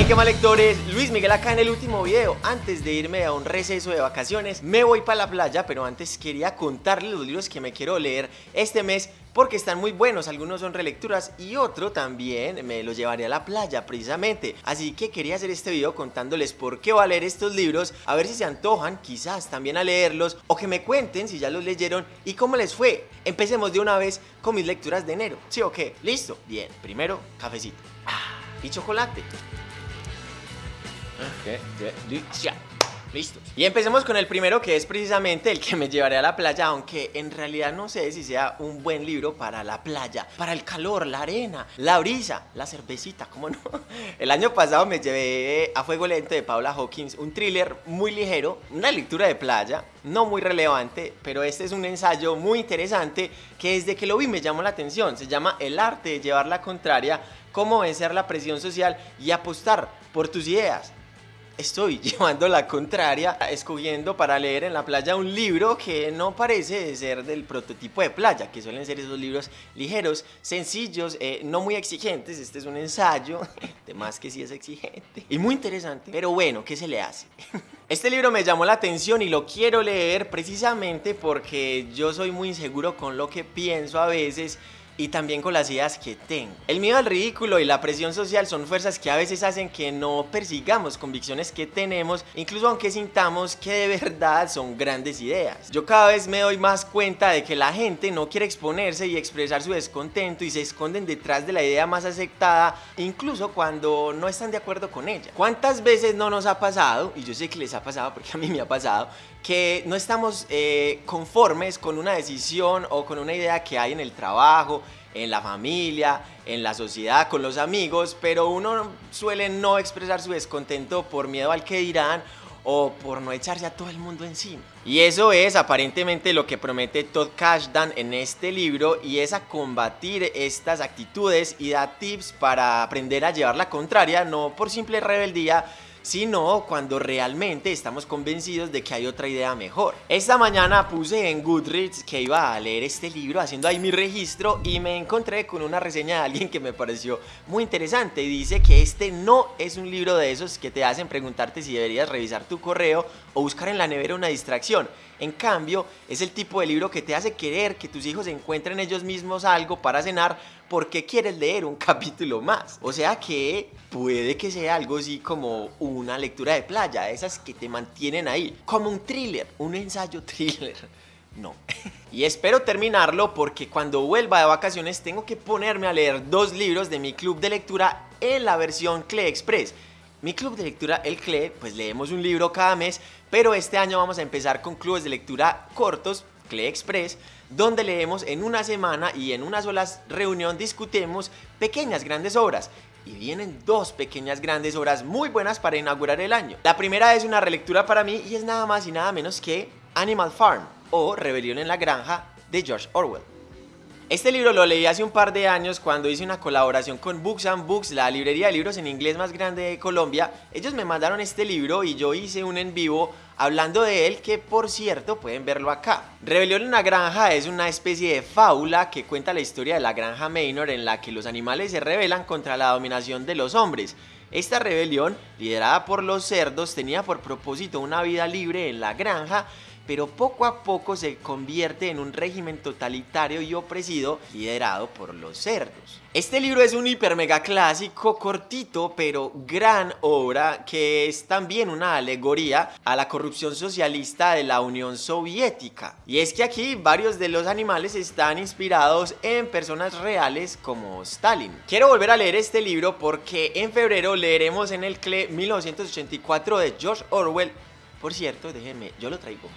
Hey, qué mal lectores, Luis Miguel acá en el último video. Antes de irme a un receso de vacaciones, me voy para la playa, pero antes quería contarles los libros que me quiero leer este mes porque están muy buenos, algunos son relecturas y otro también me los llevaré a la playa precisamente. Así que quería hacer este video contándoles por qué leer estos libros, a ver si se antojan quizás también a leerlos o que me cuenten si ya los leyeron y cómo les fue. Empecemos de una vez con mis lecturas de enero, ¿sí o qué? ¿Listo? Bien, primero cafecito. Ah, y chocolate. Listos. Y empecemos con el primero que es precisamente el que me llevaré a la playa, aunque en realidad no sé si sea un buen libro para la playa, para el calor, la arena, la brisa, la cervecita, ¿cómo no? El año pasado me llevé a Fuego Lento de Paula Hawkins, un thriller muy ligero, una lectura de playa, no muy relevante, pero este es un ensayo muy interesante que desde que lo vi me llamó la atención. Se llama El arte de llevar la contraria, cómo vencer la presión social y apostar por tus ideas estoy llevando la contraria, escogiendo para leer en la playa un libro que no parece ser del prototipo de playa, que suelen ser esos libros ligeros, sencillos, eh, no muy exigentes. Este es un ensayo, de más que sí es exigente y muy interesante, pero bueno, ¿qué se le hace? Este libro me llamó la atención y lo quiero leer precisamente porque yo soy muy inseguro con lo que pienso a veces y también con las ideas que tengo. El miedo al ridículo y la presión social son fuerzas que a veces hacen que no persigamos convicciones que tenemos, incluso aunque sintamos que de verdad son grandes ideas. Yo cada vez me doy más cuenta de que la gente no quiere exponerse y expresar su descontento y se esconden detrás de la idea más aceptada, incluso cuando no están de acuerdo con ella. ¿Cuántas veces no nos ha pasado, y yo sé que les ha pasado porque a mí me ha pasado, que no estamos eh, conformes con una decisión o con una idea que hay en el trabajo, en la familia, en la sociedad, con los amigos, pero uno suele no expresar su descontento por miedo al que dirán o por no echarse a todo el mundo encima. Y eso es aparentemente lo que promete Todd Cashdan en este libro y es a combatir estas actitudes y da tips para aprender a llevar la contraria, no por simple rebeldía, sino cuando realmente estamos convencidos de que hay otra idea mejor. Esta mañana puse en Goodreads que iba a leer este libro haciendo ahí mi registro y me encontré con una reseña de alguien que me pareció muy interesante dice que este no es un libro de esos que te hacen preguntarte si deberías revisar tu correo o buscar en la nevera una distracción. En cambio, es el tipo de libro que te hace querer que tus hijos encuentren ellos mismos algo para cenar porque quieres leer un capítulo más. O sea que puede que sea algo así como una lectura de playa, esas que te mantienen ahí, como un thriller, un ensayo thriller. No. Y espero terminarlo porque cuando vuelva de vacaciones tengo que ponerme a leer dos libros de mi club de lectura en la versión CLE Express. Mi club de lectura, el CLE, pues leemos un libro cada mes, pero este año vamos a empezar con clubes de lectura cortos, CLE Express, donde leemos en una semana y en una sola reunión discutimos pequeñas grandes obras. Y vienen dos pequeñas grandes obras muy buenas para inaugurar el año. La primera es una relectura para mí y es nada más y nada menos que Animal Farm o Rebelión en la Granja de George Orwell. Este libro lo leí hace un par de años cuando hice una colaboración con Books and Books, la librería de libros en inglés más grande de Colombia. Ellos me mandaron este libro y yo hice un en vivo hablando de él que por cierto pueden verlo acá. Rebelión en la granja es una especie de fábula que cuenta la historia de la granja Maynor en la que los animales se rebelan contra la dominación de los hombres. Esta rebelión, liderada por los cerdos, tenía por propósito una vida libre en la granja pero poco a poco se convierte en un régimen totalitario y opresido liderado por los cerdos. Este libro es un hiper mega clásico, cortito, pero gran obra que es también una alegoría a la corrupción socialista de la Unión Soviética. Y es que aquí varios de los animales están inspirados en personas reales como Stalin. Quiero volver a leer este libro porque en febrero leeremos en el CLE 1984 de George Orwell por cierto, déjenme, yo lo traigo.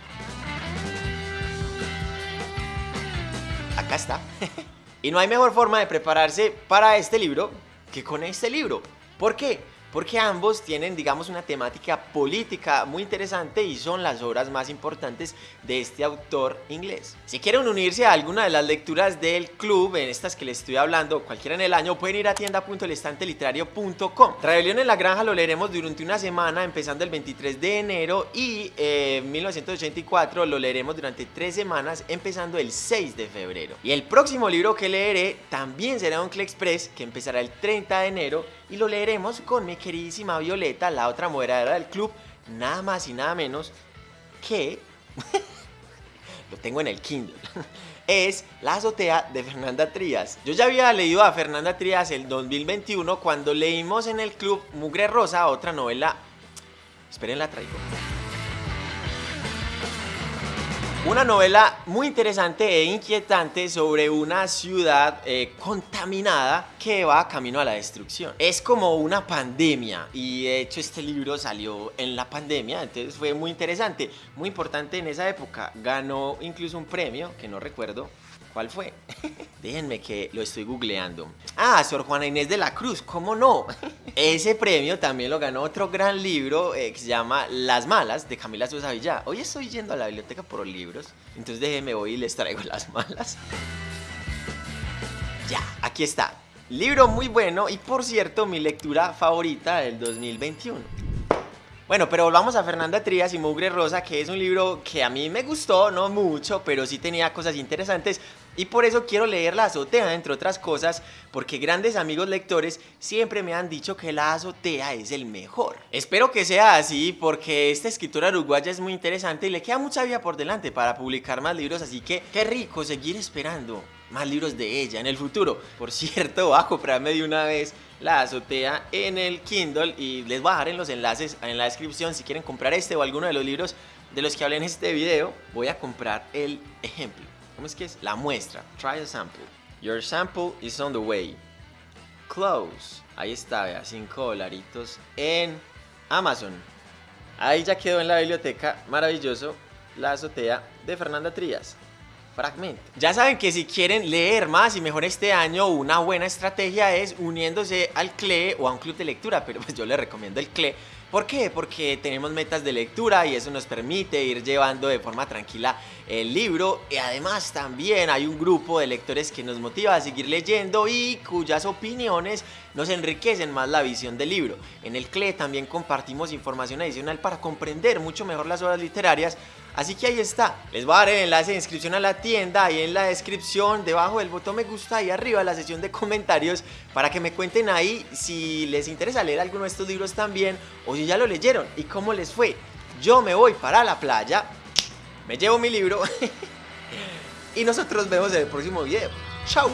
Acá está. y no hay mejor forma de prepararse para este libro que con este libro. ¿Por qué? Porque ambos tienen, digamos, una temática política muy interesante y son las obras más importantes de este autor inglés. Si quieren unirse a alguna de las lecturas del club, en estas que les estoy hablando, cualquiera en el año, pueden ir a tienda.elestanteliterario.com. Rebelión en la Granja lo leeremos durante una semana, empezando el 23 de enero, y eh, 1984 lo leeremos durante tres semanas, empezando el 6 de febrero. Y el próximo libro que leeré también será un Express, que empezará el 30 de enero y lo leeremos con mi queridísima Violeta, la otra moderadora del club, nada más y nada menos que... lo tengo en el Kindle. es La azotea de Fernanda Trías. Yo ya había leído a Fernanda Trías el 2021 cuando leímos en el club Mugre Rosa, otra novela... Esperen, la traigo. Una novela muy interesante e inquietante sobre una ciudad eh, contaminada que va camino a la destrucción. Es como una pandemia y de hecho este libro salió en la pandemia, entonces fue muy interesante, muy importante en esa época. Ganó incluso un premio que no recuerdo ¿Cuál fue? Déjenme que lo estoy googleando. Ah, Sor Juana Inés de la Cruz, ¿cómo no? Ese premio también lo ganó otro gran libro eh, que se llama Las Malas de Camila Sosa Villá. Hoy estoy yendo a la biblioteca por libros, entonces déjenme voy y les traigo Las Malas. Ya, aquí está. Libro muy bueno y por cierto mi lectura favorita del 2021. Bueno, pero volvamos a Fernanda Trías y Mugre Rosa, que es un libro que a mí me gustó, no mucho, pero sí tenía cosas interesantes y por eso quiero leer La Azotea, entre otras cosas, porque grandes amigos lectores siempre me han dicho que La Azotea es el mejor. Espero que sea así porque esta escritora uruguaya es muy interesante y le queda mucha vida por delante para publicar más libros, así que qué rico seguir esperando más libros de ella en el futuro. Por cierto, voy a comprarme de una vez la azotea en el Kindle y les voy a dejar en los enlaces en la descripción si quieren comprar este o alguno de los libros de los que hablé en este video. Voy a comprar el ejemplo. ¿Cómo es que es? La muestra. Try a sample. Your sample is on the way. Close. Ahí está, vea, 5 dolaritos en Amazon. Ahí ya quedó en la biblioteca. Maravilloso. La azotea de Fernanda Trías. Fragmento. Ya saben que si quieren leer más y mejor este año, una buena estrategia es uniéndose al CLE o a un club de lectura, pero pues yo les recomiendo el CLE. ¿Por qué? Porque tenemos metas de lectura y eso nos permite ir llevando de forma tranquila el libro y además también hay un grupo de lectores que nos motiva a seguir leyendo y cuyas opiniones nos enriquecen más la visión del libro. En el CLE también compartimos información adicional para comprender mucho mejor las obras literarias Así que ahí está, les voy a dar el enlace de inscripción a la tienda ahí en la descripción, debajo del botón me gusta y arriba la sección de comentarios para que me cuenten ahí si les interesa leer alguno de estos libros también o si ya lo leyeron y cómo les fue. Yo me voy para la playa, me llevo mi libro y nosotros vemos en el próximo video. ¡Chao!